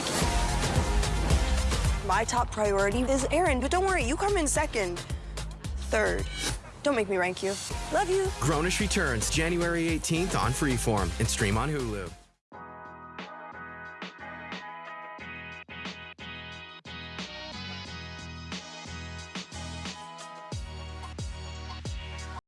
back! My top priority is Aaron, but don't worry, you come in second. Third. Don't make me rank you. Love you. Grownish returns January 18th on Freeform and stream on Hulu.